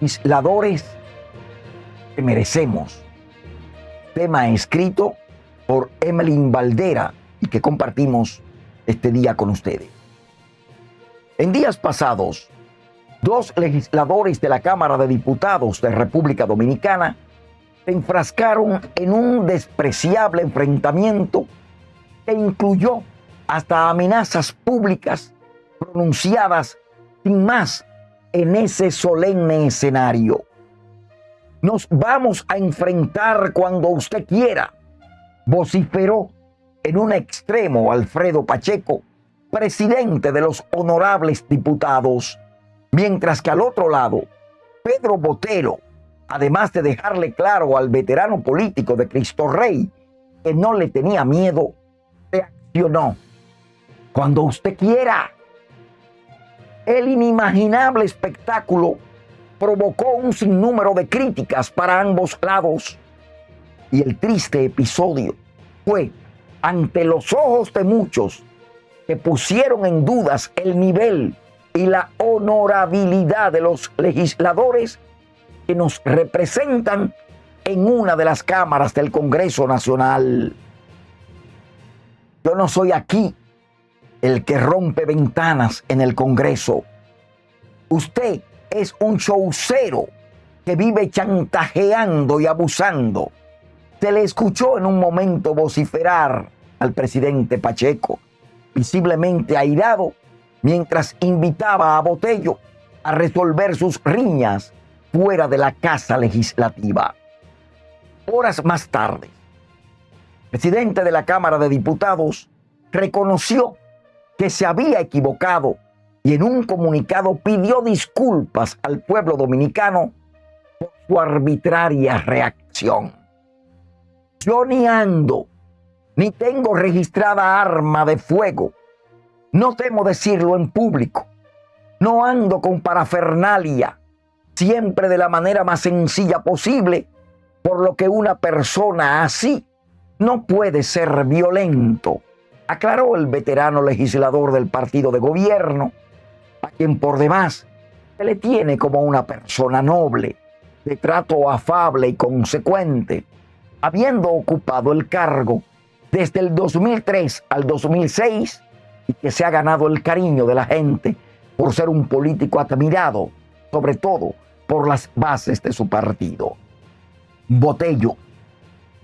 legisladores que merecemos. Tema escrito por Emmeline Valdera y que compartimos este día con ustedes. En días pasados, dos legisladores de la Cámara de Diputados de República Dominicana se enfrascaron en un despreciable enfrentamiento que incluyó hasta amenazas públicas pronunciadas sin más en ese solemne escenario. Nos vamos a enfrentar cuando usted quiera, vociferó en un extremo Alfredo Pacheco, presidente de los honorables diputados, mientras que al otro lado, Pedro Botero, además de dejarle claro al veterano político de Cristo Rey que no le tenía miedo, reaccionó. Cuando usted quiera. El inimaginable espectáculo provocó un sinnúmero de críticas para ambos lados y el triste episodio fue ante los ojos de muchos que pusieron en dudas el nivel y la honorabilidad de los legisladores que nos representan en una de las cámaras del Congreso Nacional. Yo no soy aquí el que rompe ventanas en el Congreso. Usted es un showcero que vive chantajeando y abusando. Se le escuchó en un momento vociferar al presidente Pacheco, visiblemente airado, mientras invitaba a Botello a resolver sus riñas fuera de la Casa Legislativa. Horas más tarde, el presidente de la Cámara de Diputados reconoció que se había equivocado y en un comunicado pidió disculpas al pueblo dominicano por su arbitraria reacción. Yo ni ando, ni tengo registrada arma de fuego. No temo decirlo en público. No ando con parafernalia, siempre de la manera más sencilla posible, por lo que una persona así no puede ser violento aclaró el veterano legislador del partido de gobierno, a quien por demás se le tiene como una persona noble, de trato afable y consecuente, habiendo ocupado el cargo desde el 2003 al 2006 y que se ha ganado el cariño de la gente por ser un político admirado, sobre todo por las bases de su partido. Botello,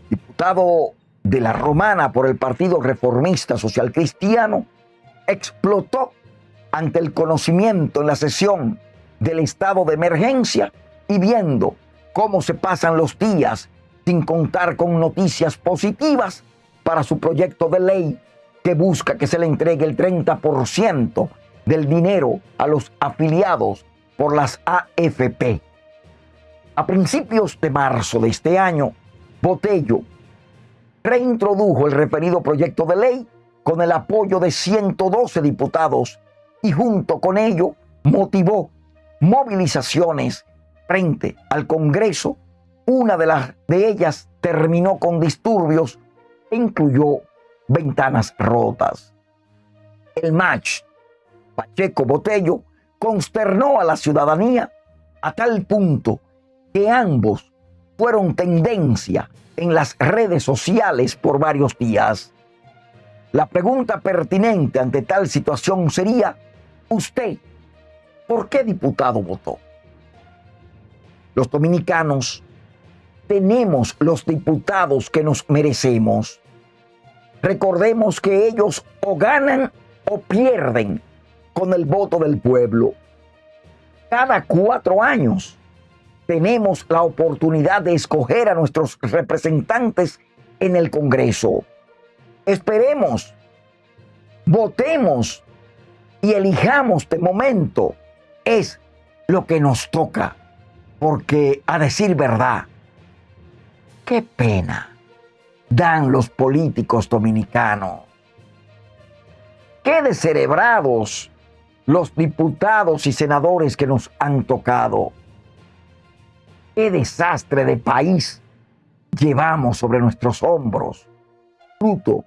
diputado de la Romana por el Partido Reformista Social Cristiano explotó ante el conocimiento en la sesión del estado de emergencia y viendo cómo se pasan los días sin contar con noticias positivas para su proyecto de ley que busca que se le entregue el 30% del dinero a los afiliados por las AFP. A principios de marzo de este año, Botello reintrodujo el referido proyecto de ley con el apoyo de 112 diputados y junto con ello motivó movilizaciones frente al Congreso. Una de, las, de ellas terminó con disturbios e incluyó ventanas rotas. El match Pacheco Botello consternó a la ciudadanía a tal punto que ambos fueron tendencia en las redes sociales por varios días. La pregunta pertinente ante tal situación sería, usted, ¿por qué diputado votó? Los dominicanos tenemos los diputados que nos merecemos. Recordemos que ellos o ganan o pierden con el voto del pueblo. Cada cuatro años tenemos la oportunidad de escoger a nuestros representantes en el Congreso. Esperemos, votemos y elijamos de momento. Es lo que nos toca, porque a decir verdad, qué pena dan los políticos dominicanos. Qué descerebrados los diputados y senadores que nos han tocado. Qué desastre de país llevamos sobre nuestros hombros, fruto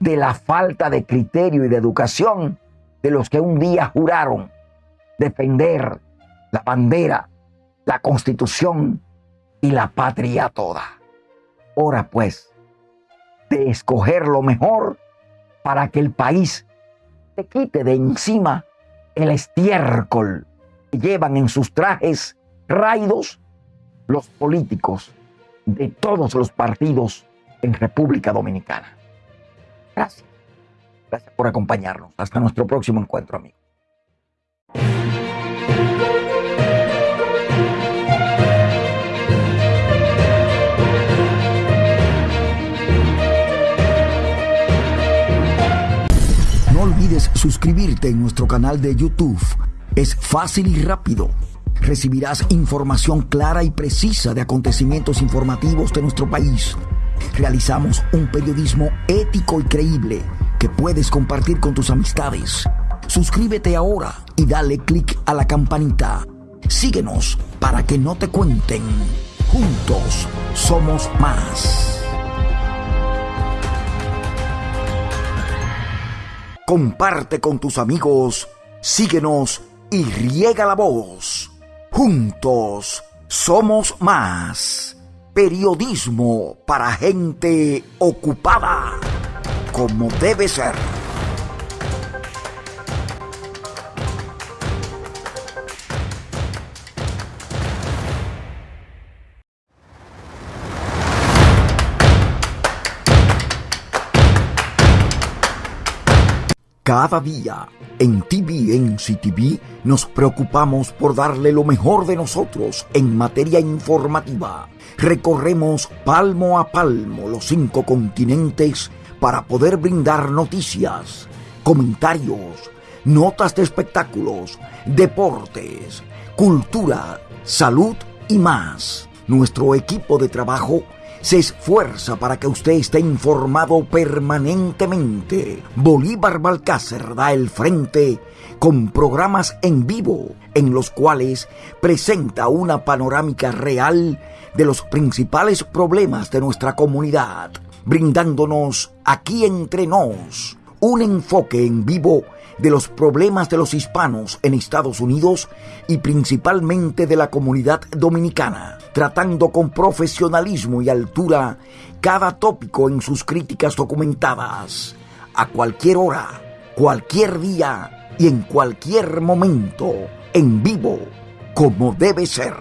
de la falta de criterio y de educación de los que un día juraron defender la bandera la constitución y la patria toda. Hora pues de escoger lo mejor para que el país te quite de encima el estiércol que llevan en sus trajes raidos los políticos de todos los partidos en República Dominicana. Gracias. Gracias por acompañarnos. Hasta nuestro próximo encuentro, amigos. No olvides suscribirte en nuestro canal de YouTube. Es fácil y rápido. Recibirás información clara y precisa de acontecimientos informativos de nuestro país. Realizamos un periodismo ético y creíble que puedes compartir con tus amistades. Suscríbete ahora y dale clic a la campanita. Síguenos para que no te cuenten. Juntos somos más. Comparte con tus amigos, síguenos y riega la voz. Juntos somos más. Periodismo para gente ocupada, como debe ser. Cada día en TVNC TV nos preocupamos por darle lo mejor de nosotros en materia informativa. Recorremos palmo a palmo los cinco continentes para poder brindar noticias, comentarios, notas de espectáculos, deportes, cultura, salud y más. Nuestro equipo de trabajo se esfuerza para que usted esté informado permanentemente. Bolívar Balcácer da el frente con programas en vivo en los cuales presenta una panorámica real de los principales problemas de nuestra comunidad, brindándonos aquí entre nos un enfoque en vivo de los problemas de los hispanos en Estados Unidos y principalmente de la comunidad dominicana, tratando con profesionalismo y altura cada tópico en sus críticas documentadas, a cualquier hora, cualquier día y en cualquier momento, en vivo, como debe ser.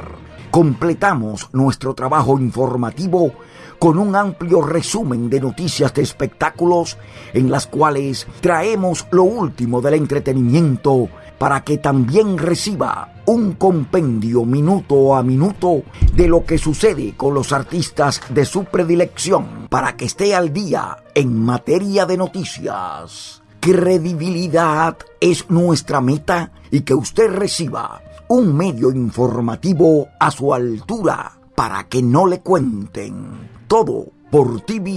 Completamos nuestro trabajo informativo con un amplio resumen de noticias de espectáculos en las cuales traemos lo último del entretenimiento para que también reciba un compendio minuto a minuto de lo que sucede con los artistas de su predilección para que esté al día en materia de noticias. Credibilidad es nuestra meta y que usted reciba un medio informativo a su altura para que no le cuenten todo por tvnctv.com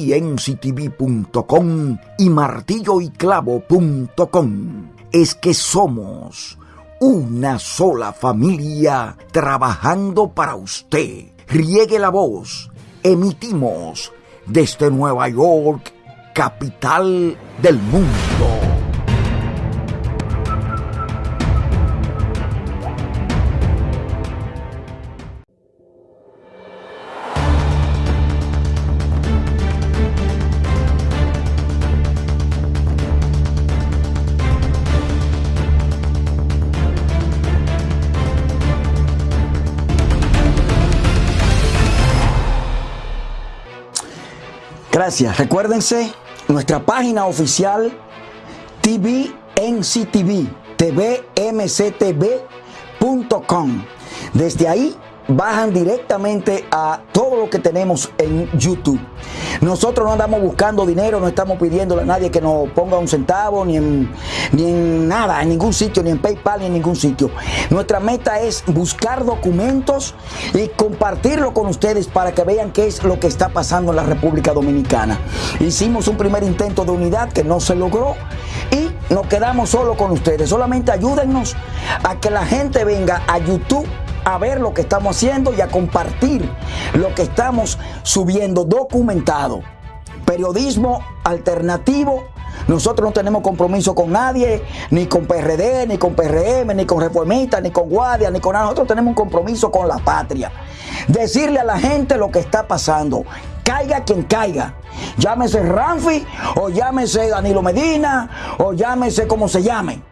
y martilloyclavo.com. Es que somos una sola familia trabajando para usted. Riegue la voz. Emitimos desde Nueva York, capital del mundo. Recuérdense nuestra página oficial TVNCTV, tvmctv.com. Desde ahí bajan directamente a todo lo que tenemos en YouTube. Nosotros no andamos buscando dinero, no estamos pidiéndole a nadie que nos ponga un centavo, ni en, ni en nada, en ningún sitio, ni en PayPal, ni en ningún sitio. Nuestra meta es buscar documentos y compartirlo con ustedes para que vean qué es lo que está pasando en la República Dominicana. Hicimos un primer intento de unidad que no se logró y nos quedamos solo con ustedes. Solamente ayúdennos a que la gente venga a YouTube a ver lo que estamos haciendo y a compartir lo que estamos subiendo documentado. Periodismo alternativo Nosotros no tenemos compromiso con nadie, ni con PRD, ni con PRM, ni con Reformistas, ni con Guardia, ni con nada. Nosotros tenemos un compromiso con la patria. Decirle a la gente lo que está pasando. Caiga quien caiga. Llámese Ramfi, o llámese Danilo Medina, o llámese como se llame